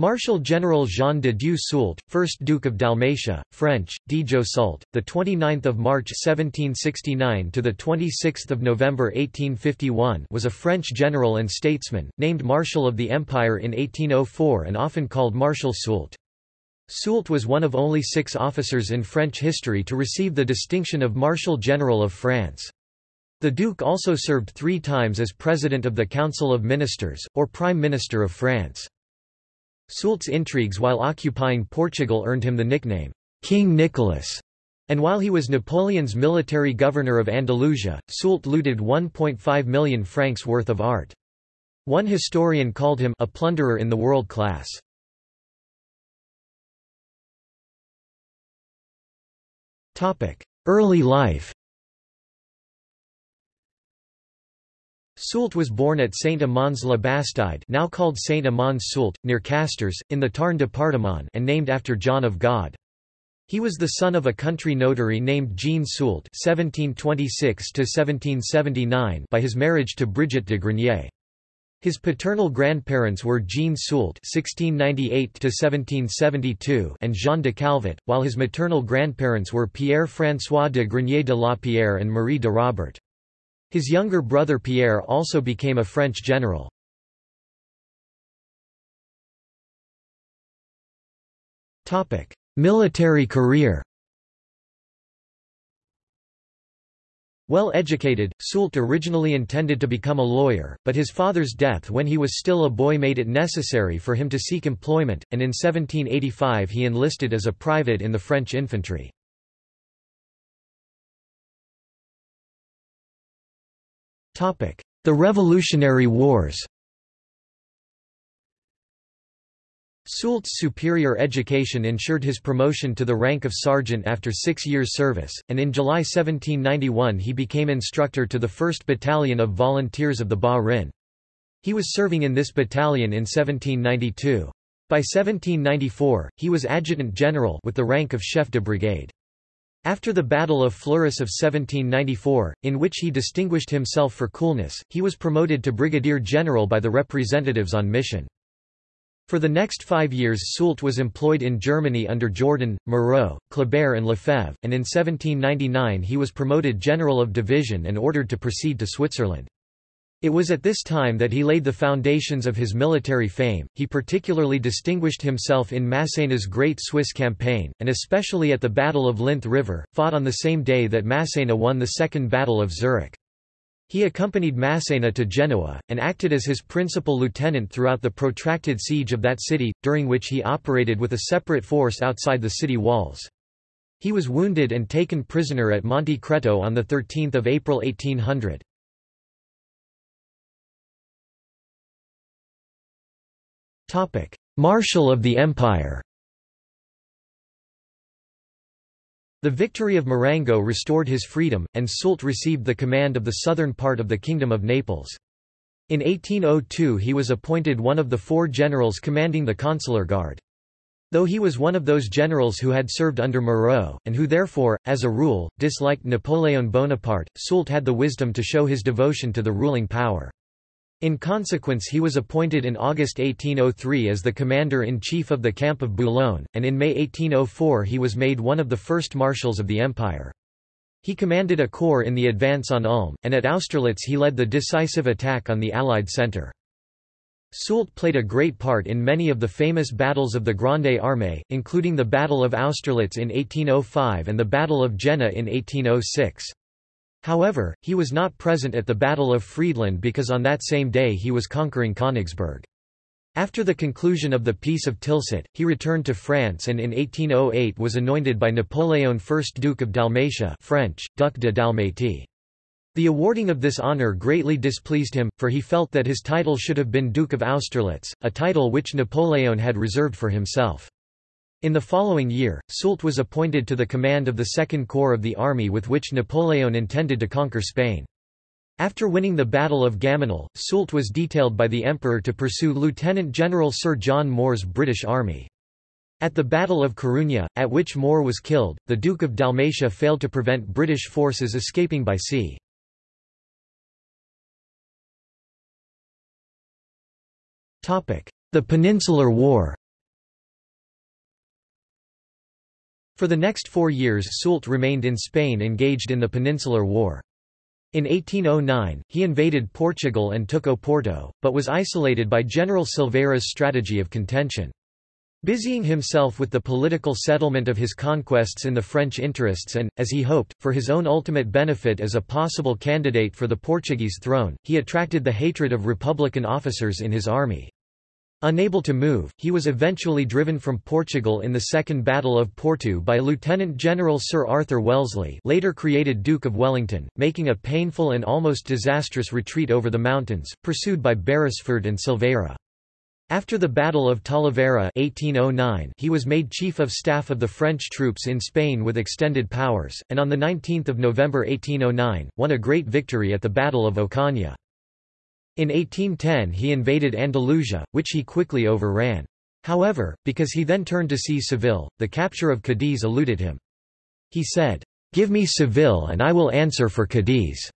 Marshal General Jean de Dieu Soult, 1st Duke of Dalmatia, French, Dijo Soult, the 29th of March 1769 to the 26th of November 1851, was a French general and statesman, named Marshal of the Empire in 1804 and often called Marshal Soult. Soult was one of only six officers in French history to receive the distinction of Marshal General of France. The Duke also served three times as President of the Council of Ministers, or Prime Minister of France. Soult's intrigues while occupying Portugal earned him the nickname, King Nicholas, and while he was Napoleon's military governor of Andalusia, Soult looted 1.5 million francs worth of art. One historian called him a plunderer in the world class. Early life Soult was born at Saint-Amans-le-Bastide now called Saint-Amans-Soult, near Castres, in the Tarn département and named after John of God. He was the son of a country notary named Jean Soult (1726–1779) by his marriage to Brigitte de Grenier. His paternal grandparents were Jean Soult (1698–1772) and Jean de Calvet, while his maternal grandparents were Pierre François de Grenier de la Pierre and Marie de Robert. His younger brother Pierre also became a French general. Military career Well educated, Soult originally intended to become a lawyer, but his father's death when he was still a boy made it necessary for him to seek employment, and in 1785 he enlisted as a private in the French infantry. The Revolutionary Wars Soult's superior education ensured his promotion to the rank of sergeant after six years' service, and in July 1791 he became instructor to the 1st Battalion of Volunteers of the Bas-Rhin. He was serving in this battalion in 1792. By 1794, he was adjutant general with the rank of chef de brigade. After the Battle of Fleurus of 1794, in which he distinguished himself for coolness, he was promoted to brigadier general by the representatives on mission. For the next five years Soult was employed in Germany under Jourdan, Moreau, Kleber and Lefebvre, and in 1799 he was promoted general of division and ordered to proceed to Switzerland. It was at this time that he laid the foundations of his military fame. He particularly distinguished himself in Massena's Great Swiss Campaign, and especially at the Battle of Linth River, fought on the same day that Massena won the Second Battle of Zurich. He accompanied Massena to Genoa, and acted as his principal lieutenant throughout the protracted siege of that city, during which he operated with a separate force outside the city walls. He was wounded and taken prisoner at Monte Creto on 13 April 1800. Marshal of the Empire The victory of Marengo restored his freedom, and Soult received the command of the southern part of the Kingdom of Naples. In 1802 he was appointed one of the four generals commanding the consular guard. Though he was one of those generals who had served under Moreau, and who therefore, as a rule, disliked Napoleon Bonaparte, Soult had the wisdom to show his devotion to the ruling power. In consequence he was appointed in August 1803 as the commander-in-chief of the camp of Boulogne, and in May 1804 he was made one of the first marshals of the empire. He commanded a corps in the advance on Ulm, and at Austerlitz he led the decisive attack on the Allied centre. Soult played a great part in many of the famous battles of the Grande Armée, including the Battle of Austerlitz in 1805 and the Battle of Jena in 1806. However, he was not present at the Battle of Friedland because on that same day he was conquering Königsberg. After the conclusion of the Peace of Tilsit, he returned to France and in 1808 was anointed by Napoleon I Duke of Dalmatia French, Duc de Dalmatie. The awarding of this honour greatly displeased him, for he felt that his title should have been Duke of Austerlitz, a title which Napoleon had reserved for himself. In the following year, Soult was appointed to the command of the Second Corps of the army with which Napoleon intended to conquer Spain. After winning the Battle of Gamonal, Soult was detailed by the Emperor to pursue Lieutenant General Sir John Moore's British army. At the Battle of Corunna, at which Moore was killed, the Duke of Dalmatia failed to prevent British forces escaping by sea. The Peninsular War For the next four years Soult remained in Spain engaged in the Peninsular War. In 1809, he invaded Portugal and took Oporto, but was isolated by General Silveira's strategy of contention. Busying himself with the political settlement of his conquests in the French interests and, as he hoped, for his own ultimate benefit as a possible candidate for the Portuguese throne, he attracted the hatred of Republican officers in his army. Unable to move, he was eventually driven from Portugal in the Second Battle of Porto by Lieutenant General Sir Arthur Wellesley later created Duke of Wellington, making a painful and almost disastrous retreat over the mountains, pursued by Beresford and Silveira. After the Battle of Talavera 1809, he was made Chief of Staff of the French troops in Spain with extended powers, and on 19 November 1809, won a great victory at the Battle of Ocaña. In 1810 he invaded Andalusia, which he quickly overran. However, because he then turned to see Seville, the capture of Cadiz eluded him. He said, "'Give me Seville and I will answer for Cadiz."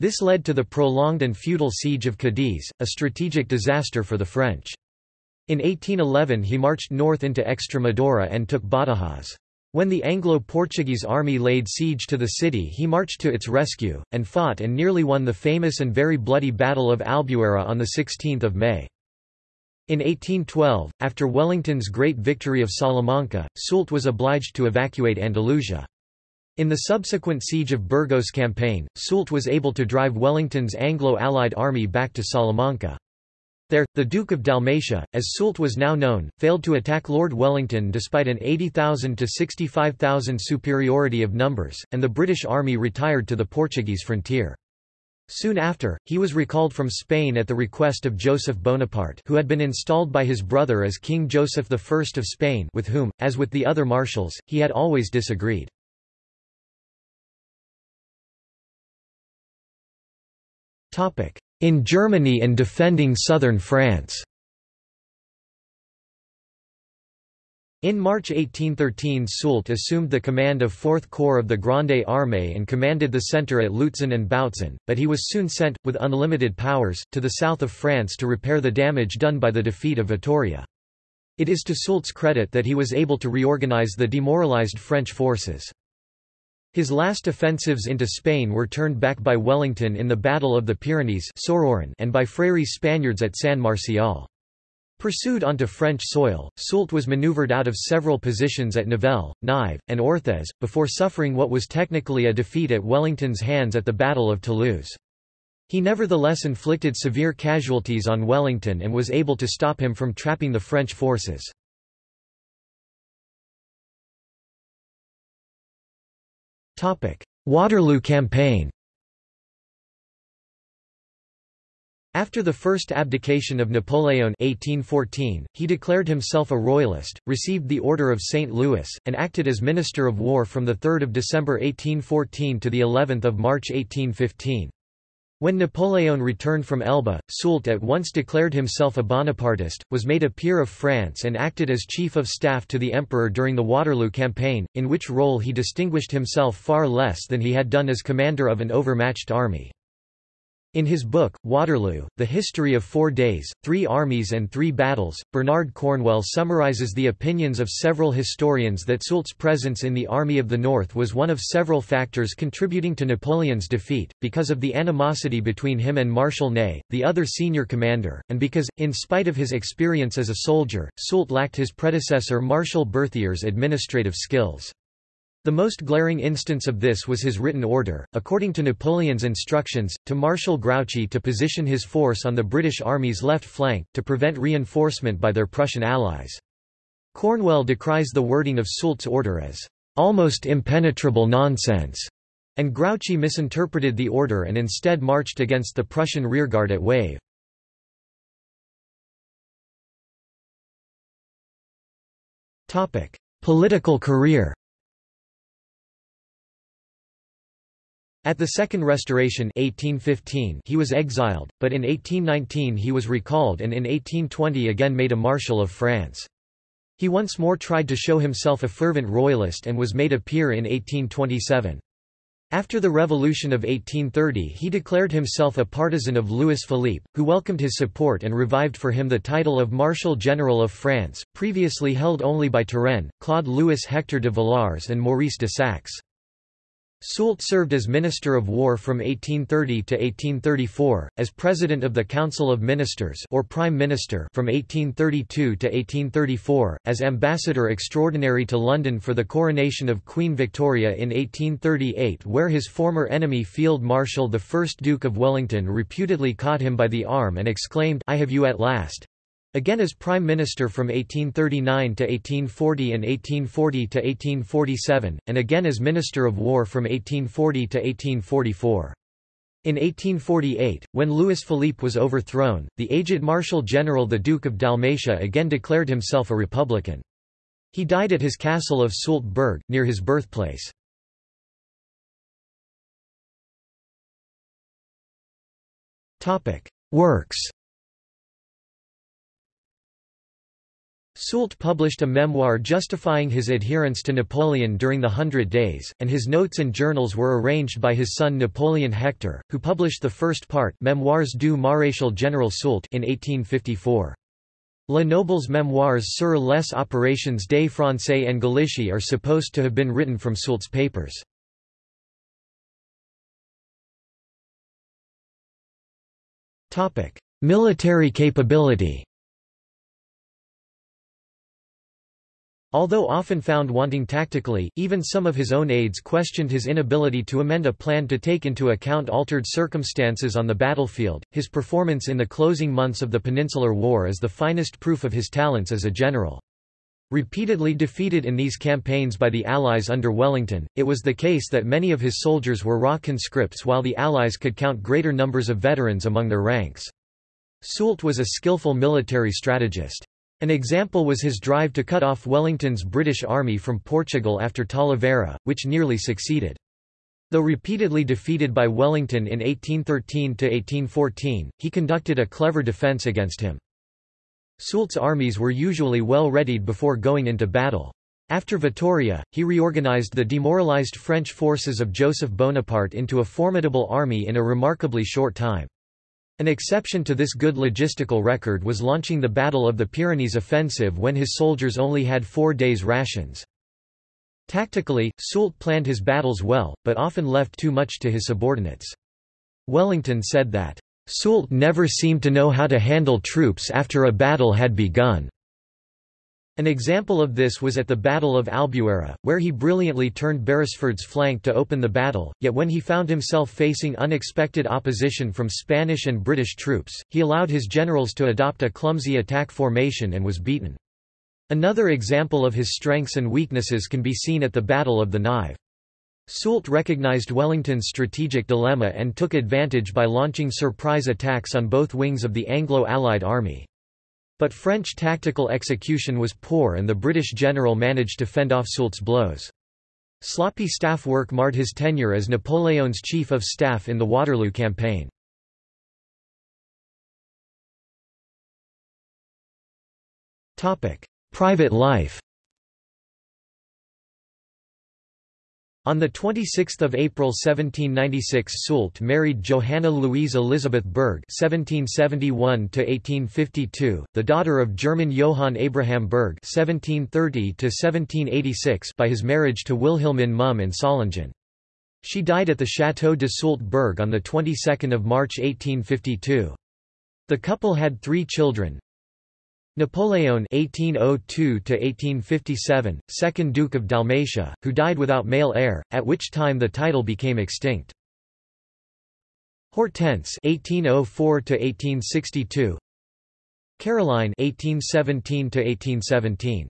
This led to the prolonged and futile siege of Cadiz, a strategic disaster for the French. In 1811 he marched north into Extremadura and took Badajoz. When the Anglo-Portuguese army laid siege to the city he marched to its rescue, and fought and nearly won the famous and very bloody Battle of Albuera on 16 May. In 1812, after Wellington's great victory of Salamanca, Soult was obliged to evacuate Andalusia. In the subsequent siege of Burgos campaign, Soult was able to drive Wellington's Anglo-Allied army back to Salamanca. There, the Duke of Dalmatia, as Soult was now known, failed to attack Lord Wellington despite an 80,000 to 65,000 superiority of numbers, and the British army retired to the Portuguese frontier. Soon after, he was recalled from Spain at the request of Joseph Bonaparte who had been installed by his brother as King Joseph I of Spain with whom, as with the other marshals, he had always disagreed. In Germany and defending southern France In March 1813 Soult assumed the command of 4th Corps of the Grande Armée and commanded the centre at Lutzen and Bautzen, but he was soon sent, with unlimited powers, to the south of France to repair the damage done by the defeat of Vittoria. It is to Soult's credit that he was able to reorganize the demoralized French forces. His last offensives into Spain were turned back by Wellington in the Battle of the Pyrenees and by Freire's Spaniards at San Marcial. Pursued onto French soil, Soult was maneuvered out of several positions at Nivelles, Nive, and Orthez, before suffering what was technically a defeat at Wellington's hands at the Battle of Toulouse. He nevertheless inflicted severe casualties on Wellington and was able to stop him from trapping the French forces. Waterloo campaign After the first abdication of Napoleon 1814, he declared himself a royalist, received the Order of St. Louis, and acted as Minister of War from 3 December 1814 to of March 1815. When Napoleon returned from Elba, Soult at once declared himself a Bonapartist, was made a peer of France and acted as chief of staff to the emperor during the Waterloo campaign, in which role he distinguished himself far less than he had done as commander of an overmatched army. In his book, Waterloo, The History of Four Days, Three Armies and Three Battles, Bernard Cornwell summarizes the opinions of several historians that Soult's presence in the Army of the North was one of several factors contributing to Napoleon's defeat, because of the animosity between him and Marshal Ney, the other senior commander, and because, in spite of his experience as a soldier, Soult lacked his predecessor Marshal Berthier's administrative skills. The most glaring instance of this was his written order, according to Napoleon's instructions, to Marshal Grouchy to position his force on the British Army's left flank, to prevent reinforcement by their Prussian allies. Cornwell decries the wording of Soult's order as, "...almost impenetrable nonsense", and Grouchy misinterpreted the order and instead marched against the Prussian rearguard at Wavre. Political career At the Second Restoration 1815 he was exiled, but in 1819 he was recalled and in 1820 again made a Marshal of France. He once more tried to show himself a fervent royalist and was made a peer in 1827. After the Revolution of 1830 he declared himself a partisan of Louis Philippe, who welcomed his support and revived for him the title of Marshal General of France, previously held only by Turenne, Claude Louis Hector de Villars and Maurice de Saxe. Soult served as Minister of War from 1830 to 1834, as President of the Council of Ministers or Prime Minister from 1832 to 1834, as Ambassador Extraordinary to London for the coronation of Queen Victoria in 1838 where his former enemy Field Marshal the 1st Duke of Wellington reputedly caught him by the arm and exclaimed I have you at last, Again as Prime Minister from 1839 to 1840 and 1840 to 1847, and again as Minister of War from 1840 to 1844. In 1848, when Louis Philippe was overthrown, the aged Marshal General the Duke of Dalmatia again declared himself a Republican. He died at his castle of Soult Berg, near his birthplace. Works Soult published a memoir justifying his adherence to Napoleon during the Hundred Days, and his notes and journals were arranged by his son Napoleon Hector, who published the first part Memoirs du Maréchal Général Soult in 1854. Le Noble's memoirs sur les opérations des Français en Galicie are supposed to have been written from Soult's papers. Military capability Although often found wanting tactically, even some of his own aides questioned his inability to amend a plan to take into account altered circumstances on the battlefield. His performance in the closing months of the Peninsular War is the finest proof of his talents as a general. Repeatedly defeated in these campaigns by the Allies under Wellington, it was the case that many of his soldiers were raw conscripts while the Allies could count greater numbers of veterans among their ranks. Soult was a skillful military strategist. An example was his drive to cut off Wellington's British army from Portugal after Talavera, which nearly succeeded. Though repeatedly defeated by Wellington in 1813–1814, he conducted a clever defence against him. Soult's armies were usually well readied before going into battle. After Vittoria, he reorganized the demoralized French forces of Joseph Bonaparte into a formidable army in a remarkably short time. An exception to this good logistical record was launching the Battle of the Pyrenees offensive when his soldiers only had four days' rations. Tactically, Soult planned his battles well, but often left too much to his subordinates. Wellington said that, "...Soult never seemed to know how to handle troops after a battle had begun." An example of this was at the Battle of Albuera, where he brilliantly turned Beresford's flank to open the battle, yet when he found himself facing unexpected opposition from Spanish and British troops, he allowed his generals to adopt a clumsy attack formation and was beaten. Another example of his strengths and weaknesses can be seen at the Battle of the Nive. Soult recognized Wellington's strategic dilemma and took advantage by launching surprise attacks on both wings of the Anglo-Allied army. But French tactical execution was poor and the British general managed to fend off Soult's blows. Sloppy staff work marred his tenure as Napoleon's chief of staff in the Waterloo campaign. Private life On 26 April 1796 Soult married Johanna Louise Elisabeth Berg (1771–1852), the daughter of German Johann Abraham Berg (1730–1786) by his marriage to Wilhelmine Mumm in Solingen. She died at the Château de Soult Berg on the 22nd of March 1852. The couple had three children, Napoleon (1802–1857), second Duke of Dalmatia, who died without male heir, at which time the title became extinct. Hortense (1804–1862), Caroline (1817–1817).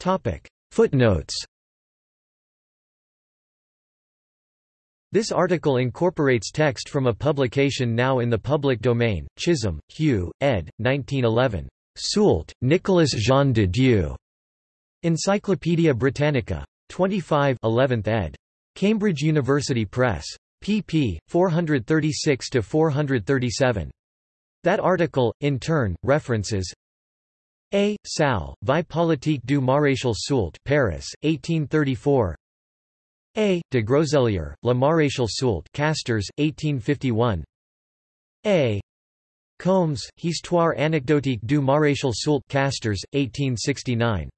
Topic Footnotes. This article incorporates text from a publication now in the public domain, Chisholm, Hugh, ed. 1911. Soult, Nicolas Jean de Dieu. Encyclopædia Britannica. 25 11th ed. Cambridge University Press. pp. 436–437. That article, in turn, references A. Sal, Vie politique du maréchal Soult Paris, 1834 A. de Groseilliers, La Maréchal Soult Castres, 1851 A. Combes, Histoire anecdotique du maréchal Soult Castres, 1869